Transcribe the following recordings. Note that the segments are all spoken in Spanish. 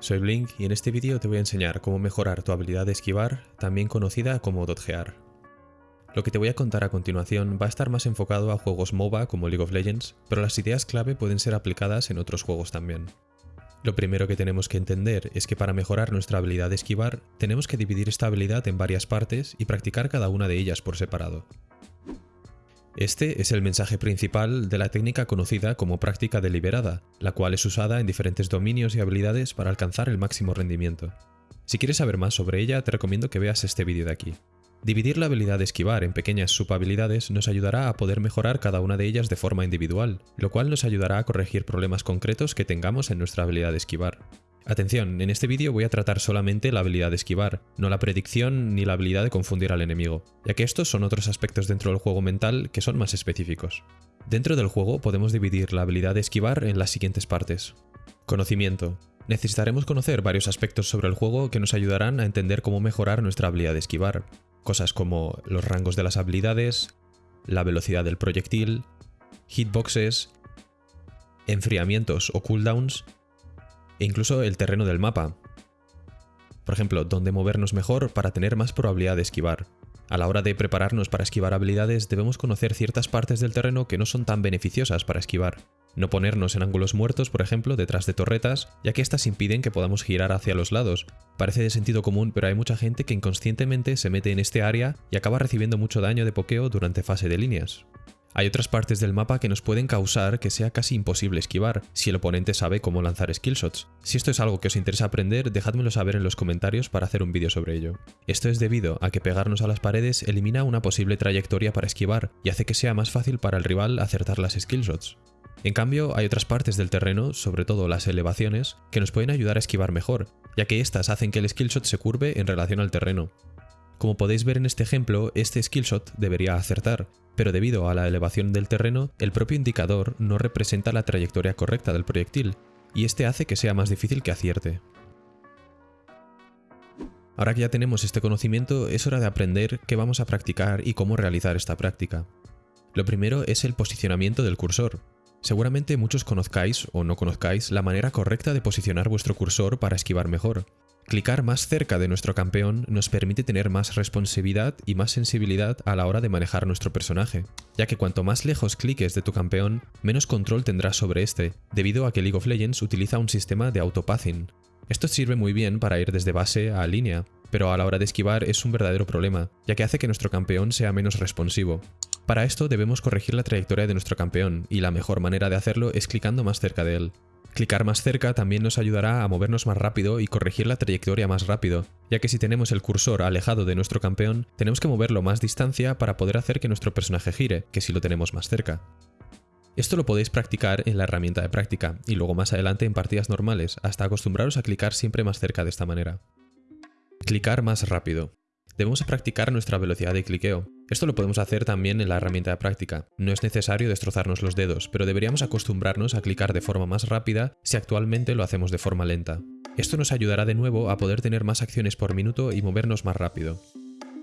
soy Blink y en este vídeo te voy a enseñar cómo mejorar tu habilidad de esquivar, también conocida como dodgear. Lo que te voy a contar a continuación va a estar más enfocado a juegos MOBA como League of Legends, pero las ideas clave pueden ser aplicadas en otros juegos también. Lo primero que tenemos que entender es que para mejorar nuestra habilidad de esquivar, tenemos que dividir esta habilidad en varias partes y practicar cada una de ellas por separado. Este es el mensaje principal de la técnica conocida como práctica deliberada, la cual es usada en diferentes dominios y habilidades para alcanzar el máximo rendimiento. Si quieres saber más sobre ella, te recomiendo que veas este vídeo de aquí. Dividir la habilidad de esquivar en pequeñas subhabilidades nos ayudará a poder mejorar cada una de ellas de forma individual, lo cual nos ayudará a corregir problemas concretos que tengamos en nuestra habilidad de esquivar. Atención, en este vídeo voy a tratar solamente la habilidad de esquivar, no la predicción ni la habilidad de confundir al enemigo, ya que estos son otros aspectos dentro del juego mental que son más específicos. Dentro del juego podemos dividir la habilidad de esquivar en las siguientes partes. Conocimiento. Necesitaremos conocer varios aspectos sobre el juego que nos ayudarán a entender cómo mejorar nuestra habilidad de esquivar. Cosas como los rangos de las habilidades, la velocidad del proyectil, hitboxes, enfriamientos o cooldowns, e incluso el terreno del mapa. Por ejemplo, dónde movernos mejor para tener más probabilidad de esquivar. A la hora de prepararnos para esquivar habilidades debemos conocer ciertas partes del terreno que no son tan beneficiosas para esquivar. No ponernos en ángulos muertos, por ejemplo, detrás de torretas, ya que estas impiden que podamos girar hacia los lados. Parece de sentido común, pero hay mucha gente que inconscientemente se mete en este área y acaba recibiendo mucho daño de pokeo durante fase de líneas. Hay otras partes del mapa que nos pueden causar que sea casi imposible esquivar, si el oponente sabe cómo lanzar skillshots. Si esto es algo que os interesa aprender, dejádmelo saber en los comentarios para hacer un vídeo sobre ello. Esto es debido a que pegarnos a las paredes elimina una posible trayectoria para esquivar y hace que sea más fácil para el rival acertar las skillshots. En cambio, hay otras partes del terreno, sobre todo las elevaciones, que nos pueden ayudar a esquivar mejor, ya que estas hacen que el skillshot se curve en relación al terreno. Como podéis ver en este ejemplo, este skillshot debería acertar, pero debido a la elevación del terreno, el propio indicador no representa la trayectoria correcta del proyectil, y este hace que sea más difícil que acierte. Ahora que ya tenemos este conocimiento, es hora de aprender qué vamos a practicar y cómo realizar esta práctica. Lo primero es el posicionamiento del cursor. Seguramente muchos conozcáis o no conozcáis la manera correcta de posicionar vuestro cursor para esquivar mejor. Clicar más cerca de nuestro campeón nos permite tener más responsabilidad y más sensibilidad a la hora de manejar nuestro personaje, ya que cuanto más lejos cliques de tu campeón, menos control tendrás sobre este, debido a que League of Legends utiliza un sistema de autopathing. Esto sirve muy bien para ir desde base a línea, pero a la hora de esquivar es un verdadero problema, ya que hace que nuestro campeón sea menos responsivo. Para esto debemos corregir la trayectoria de nuestro campeón, y la mejor manera de hacerlo es clicando más cerca de él. Clicar más cerca también nos ayudará a movernos más rápido y corregir la trayectoria más rápido, ya que si tenemos el cursor alejado de nuestro campeón, tenemos que moverlo más distancia para poder hacer que nuestro personaje gire, que si lo tenemos más cerca. Esto lo podéis practicar en la herramienta de práctica, y luego más adelante en partidas normales, hasta acostumbraros a clicar siempre más cerca de esta manera. Clicar más rápido. Debemos practicar nuestra velocidad de cliqueo. Esto lo podemos hacer también en la herramienta de práctica. No es necesario destrozarnos los dedos, pero deberíamos acostumbrarnos a clicar de forma más rápida si actualmente lo hacemos de forma lenta. Esto nos ayudará de nuevo a poder tener más acciones por minuto y movernos más rápido.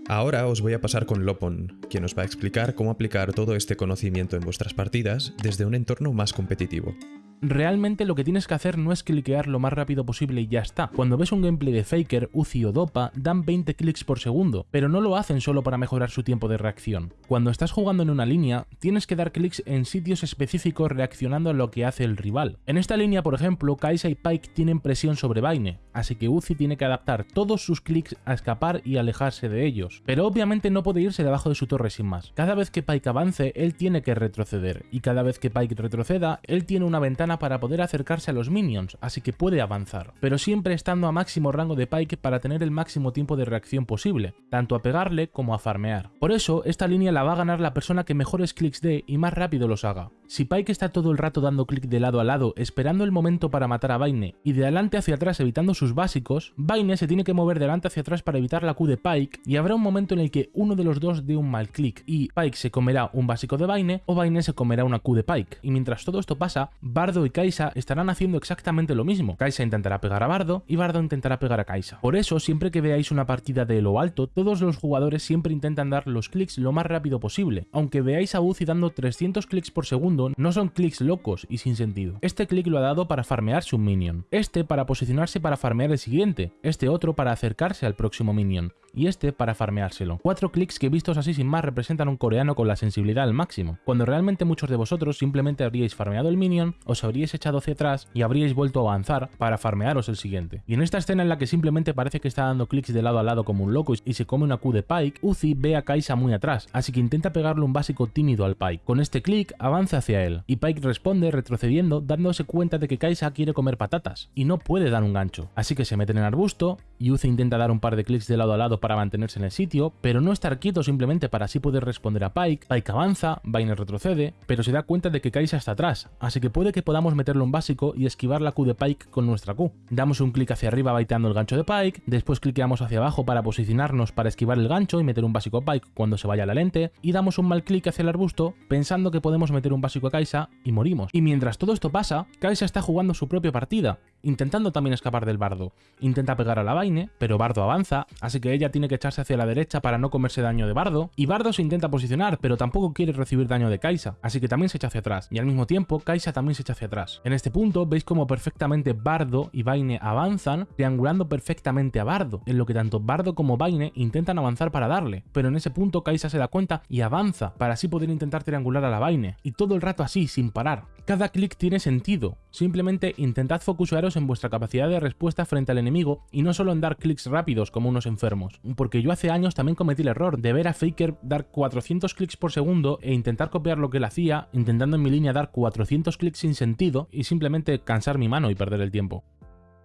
Ahora os voy a pasar con Lopon, quien os va a explicar cómo aplicar todo este conocimiento en vuestras partidas desde un entorno más competitivo realmente lo que tienes que hacer no es cliquear lo más rápido posible y ya está. Cuando ves un gameplay de Faker, Uzi o Dopa, dan 20 clics por segundo, pero no lo hacen solo para mejorar su tiempo de reacción. Cuando estás jugando en una línea, tienes que dar clics en sitios específicos reaccionando a lo que hace el rival. En esta línea, por ejemplo, Kaisa y Pike tienen presión sobre Vaine, así que Uzi tiene que adaptar todos sus clics a escapar y alejarse de ellos. Pero obviamente no puede irse debajo de su torre sin más. Cada vez que Pike avance, él tiene que retroceder, y cada vez que Pike retroceda, él tiene una ventana para poder acercarse a los minions, así que puede avanzar, pero siempre estando a máximo rango de Pike para tener el máximo tiempo de reacción posible, tanto a pegarle como a farmear. Por eso, esta línea la va a ganar la persona que mejores clics dé y más rápido los haga. Si Pike está todo el rato dando clic de lado a lado esperando el momento para matar a Vaine y de adelante hacia atrás evitando sus básicos, Vaine se tiene que mover delante hacia atrás para evitar la Q de Pike y habrá un momento en el que uno de los dos dé un mal clic y Pike se comerá un básico de Vaine o Vaine se comerá una Q de Pike. Y mientras todo esto pasa, Bardo y Kaisa estarán haciendo exactamente lo mismo. Kaisa intentará pegar a Bardo y Bardo intentará pegar a Kaisa. Por eso, siempre que veáis una partida de lo alto, todos los jugadores siempre intentan dar los clics lo más rápido posible. Aunque veáis a Uzi dando 300 clics por segundo, no son clics locos y sin sentido. Este clic lo ha dado para farmearse un minion, este para posicionarse para farmear el siguiente, este otro para acercarse al próximo minion y este para farmeárselo. Cuatro clics que vistos así sin más representan un coreano con la sensibilidad al máximo, cuando realmente muchos de vosotros simplemente habríais farmeado el minion, os habríais echado hacia atrás y habríais vuelto a avanzar para farmearos el siguiente. Y en esta escena en la que simplemente parece que está dando clics de lado a lado como un loco y se come una Q de Pike, Uzi ve a Kaisa muy atrás, así que intenta pegarle un básico tímido al Pike. Con este clic avanza hacia él, y Pike responde retrocediendo dándose cuenta de que Kaisa quiere comer patatas, y no puede dar un gancho. Así que se mete en el arbusto, y Uzi intenta dar un par de clics de lado a lado para mantenerse en el sitio, pero no estar quieto simplemente para así poder responder a Pike. Pike avanza, Vainer retrocede, pero se da cuenta de que Kaisa está atrás, así que puede que podamos meterle un básico y esquivar la Q de Pike con nuestra Q. Damos un clic hacia arriba baiteando el gancho de Pike, después cliqueamos hacia abajo para posicionarnos para esquivar el gancho y meter un básico a Pike cuando se vaya la lente, y damos un mal clic hacia el arbusto pensando que podemos meter un básico a Kaisa y morimos. Y mientras todo esto pasa, Kaisa está jugando su propia partida, intentando también escapar del bardo. Intenta pegar a la Vaine, pero Bardo avanza, así que ella tiene que echarse hacia la derecha para no comerse daño de Bardo, y Bardo se intenta posicionar, pero tampoco quiere recibir daño de Kaisa, así que también se echa hacia atrás, y al mismo tiempo Kaisa también se echa hacia atrás. En este punto veis como perfectamente Bardo y Vaine avanzan, triangulando perfectamente a Bardo, en lo que tanto Bardo como Vaine intentan avanzar para darle, pero en ese punto Kaisa se da cuenta y avanza, para así poder intentar triangular a la Vaine, y todo el rato así, sin parar. Cada clic tiene sentido, simplemente intentad focusaros en vuestra capacidad de respuesta frente al enemigo y no solo en dar clics rápidos como unos enfermos, porque yo hace años también cometí el error de ver a Faker dar 400 clics por segundo e intentar copiar lo que él hacía, intentando en mi línea dar 400 clics sin sentido y simplemente cansar mi mano y perder el tiempo.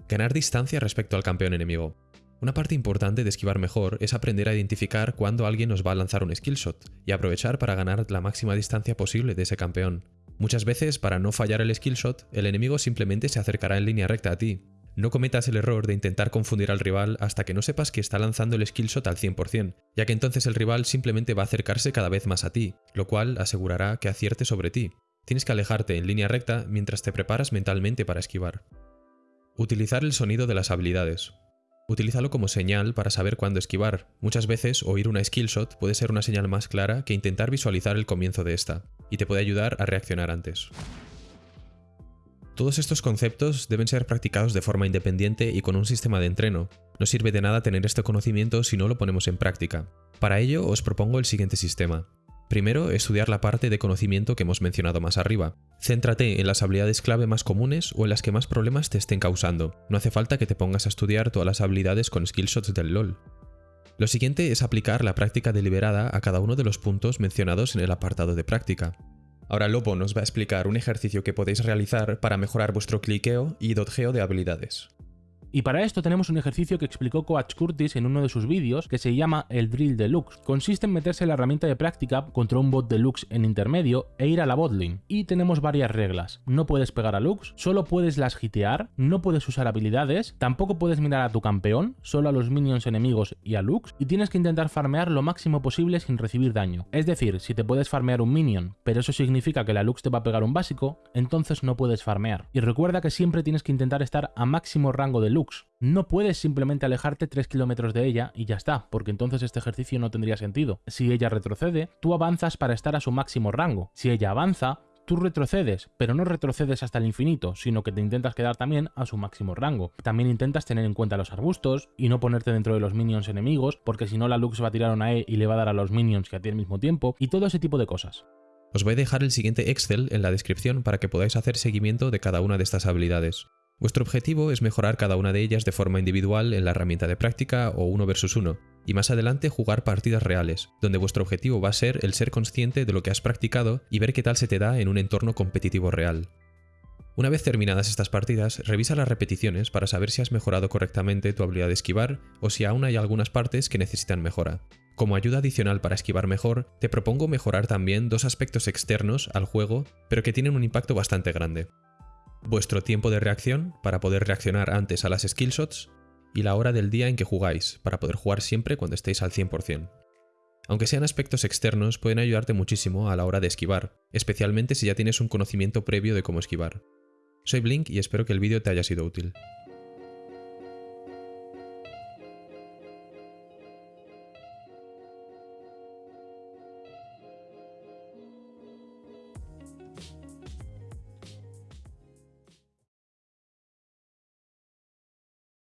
Ganar distancia respecto al campeón enemigo. Una parte importante de esquivar mejor es aprender a identificar cuándo alguien nos va a lanzar un skillshot y aprovechar para ganar la máxima distancia posible de ese campeón. Muchas veces, para no fallar el skillshot, el enemigo simplemente se acercará en línea recta a ti. No cometas el error de intentar confundir al rival hasta que no sepas que está lanzando el skillshot al 100%, ya que entonces el rival simplemente va a acercarse cada vez más a ti, lo cual asegurará que acierte sobre ti. Tienes que alejarte en línea recta mientras te preparas mentalmente para esquivar. Utilizar el sonido de las habilidades. Utilízalo como señal para saber cuándo esquivar. Muchas veces oír una skillshot puede ser una señal más clara que intentar visualizar el comienzo de esta, y te puede ayudar a reaccionar antes. Todos estos conceptos deben ser practicados de forma independiente y con un sistema de entreno. No sirve de nada tener este conocimiento si no lo ponemos en práctica. Para ello os propongo el siguiente sistema. Primero, estudiar la parte de conocimiento que hemos mencionado más arriba. Céntrate en las habilidades clave más comunes o en las que más problemas te estén causando. No hace falta que te pongas a estudiar todas las habilidades con skillshots del LoL. Lo siguiente es aplicar la práctica deliberada a cada uno de los puntos mencionados en el apartado de práctica. Ahora Lobo nos va a explicar un ejercicio que podéis realizar para mejorar vuestro cliqueo y dodgeo de habilidades. Y para esto tenemos un ejercicio que explicó Coach Curtis en uno de sus vídeos que se llama el Drill Deluxe. Consiste en meterse la herramienta de práctica contra un bot deluxe en intermedio e ir a la botlane. Y tenemos varias reglas. No puedes pegar a Lux, solo puedes las hitear, no puedes usar habilidades, tampoco puedes mirar a tu campeón, solo a los minions enemigos y a Lux, y tienes que intentar farmear lo máximo posible sin recibir daño. Es decir, si te puedes farmear un minion, pero eso significa que la Lux te va a pegar un básico, entonces no puedes farmear. Y recuerda que siempre tienes que intentar estar a máximo rango de No puedes simplemente alejarte 3 kilómetros de ella y ya está, porque entonces este ejercicio no tendría sentido. Si ella retrocede, tú avanzas para estar a su máximo rango. Si ella avanza, tú retrocedes, pero no retrocedes hasta el infinito, sino que te intentas quedar también a su máximo rango. También intentas tener en cuenta los arbustos y no ponerte dentro de los minions enemigos, porque si no la Lux va a tirar una E y le va a dar a los minions que a ti al mismo tiempo, y todo ese tipo de cosas. Os voy a dejar el siguiente Excel en la descripción para que podáis hacer seguimiento de cada una de estas habilidades. Vuestro objetivo es mejorar cada una de ellas de forma individual en la herramienta de práctica o uno versus uno, y más adelante jugar partidas reales, donde vuestro objetivo va a ser el ser consciente de lo que has practicado y ver qué tal se te da en un entorno competitivo real. Una vez terminadas estas partidas, revisa las repeticiones para saber si has mejorado correctamente tu habilidad de esquivar o si aún hay algunas partes que necesitan mejora. Como ayuda adicional para esquivar mejor, te propongo mejorar también dos aspectos externos al juego, pero que tienen un impacto bastante grande vuestro tiempo de reacción para poder reaccionar antes a las skillshots y la hora del día en que jugáis, para poder jugar siempre cuando estéis al 100%. Aunque sean aspectos externos, pueden ayudarte muchísimo a la hora de esquivar, especialmente si ya tienes un conocimiento previo de cómo esquivar. Soy Blink y espero que el vídeo te haya sido útil.